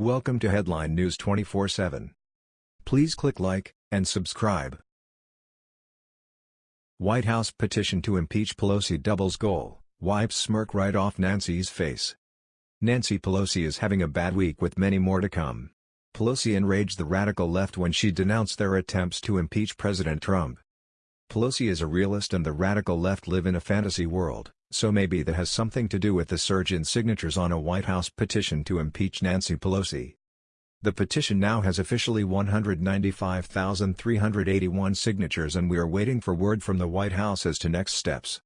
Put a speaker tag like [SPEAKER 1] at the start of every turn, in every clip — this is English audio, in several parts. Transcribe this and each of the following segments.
[SPEAKER 1] Welcome to Headline News 24/7. Please click like and subscribe. White House petition to impeach Pelosi doubles goal, wipes smirk right off Nancy's face. Nancy Pelosi is having a bad week with many more to come. Pelosi enraged the radical left when she denounced their attempts to impeach President Trump. Pelosi is a realist and the radical left live in a fantasy world. So maybe that has something to do with the surge in signatures on a White House petition to impeach Nancy Pelosi. The petition now has officially 195,381 signatures and we are waiting for word from the White House as to next steps.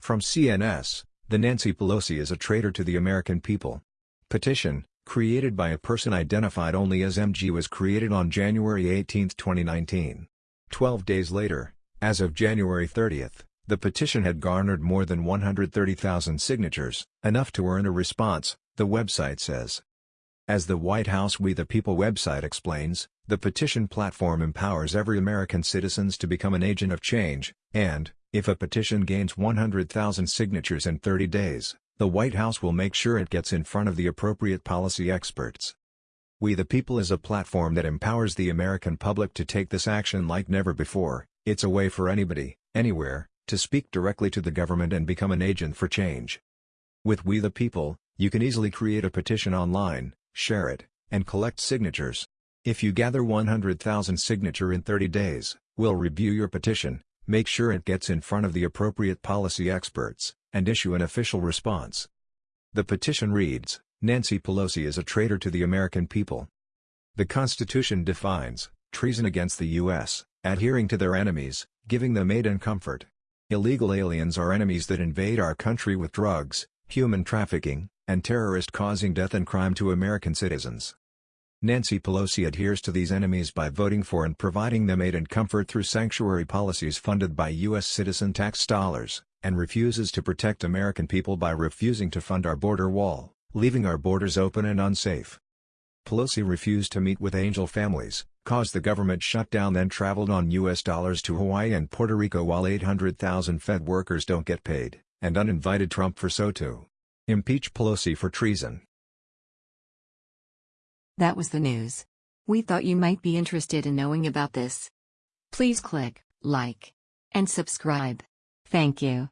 [SPEAKER 1] From CNS, the Nancy Pelosi is a traitor to the American people. Petition, created by a person identified only as MG was created on January 18, 2019. Twelve days later, as of January 30, the petition had garnered more than 130,000 signatures, enough to earn a response, the website says. As the White House We the People website explains, the petition platform empowers every American citizens to become an agent of change, and, if a petition gains 100,000 signatures in 30 days, the White House will make sure it gets in front of the appropriate policy experts. We the People is a platform that empowers the American public to take this action like never before, it's a way for anybody, anywhere, to speak directly to the government and become an agent for change. With We the People, you can easily create a petition online, share it, and collect signatures. If you gather 100,000 signature in 30 days, we'll review your petition, make sure it gets in front of the appropriate policy experts, and issue an official response. The petition reads, Nancy Pelosi is a traitor to the American people. The Constitution defines, treason against the U.S., adhering to their enemies, giving them aid and comfort, Illegal aliens are enemies that invade our country with drugs, human trafficking, and terrorist causing death and crime to American citizens. Nancy Pelosi adheres to these enemies by voting for and providing them aid and comfort through sanctuary policies funded by U.S. citizen tax dollars, and refuses to protect American people by refusing to fund our border wall, leaving our borders open and unsafe. Pelosi refused to meet with angel families, caused the government shutdown then traveled on U.S. dollars to Hawaii and Puerto Rico while 800,000 Fed workers don't get paid, and uninvited Trump for SOTU. Impeach Pelosi for treason.
[SPEAKER 2] That was the news. We thought you might be interested in knowing about this. Please click like and subscribe. Thank you.